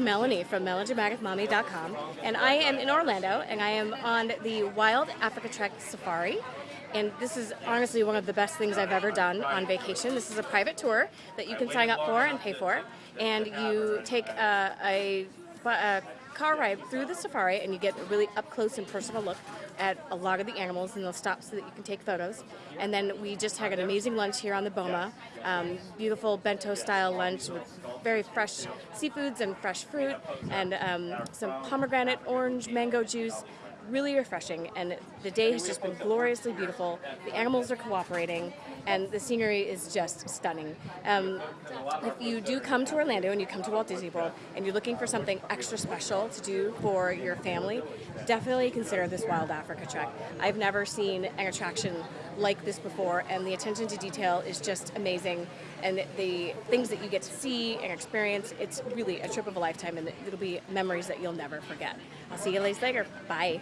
Melanie from melodramaticmommy.com, and I am in Orlando, and I am on the Wild Africa Trek Safari. And this is honestly one of the best things I've ever done on vacation. This is a private tour that you can sign up for and pay for, and you take a, a, a car ride through the safari and you get a really up close and personal look at a lot of the animals and they'll stop so that you can take photos. And then we just had an amazing lunch here on the Boma, um, beautiful bento style lunch with very fresh seafoods and fresh fruit and um, some pomegranate, orange, mango juice really refreshing and the day has just been gloriously beautiful. The animals are cooperating and the scenery is just stunning. Um, if you do come to Orlando and you come to Walt Disney World and you're looking for something extra special to do for your family, definitely consider this Wild Africa Trek. I've never seen an attraction like this before and the attention to detail is just amazing and the things that you get to see and experience, it's really a trip of a lifetime and it'll be memories that you'll never forget. I'll see you guys later. Bye.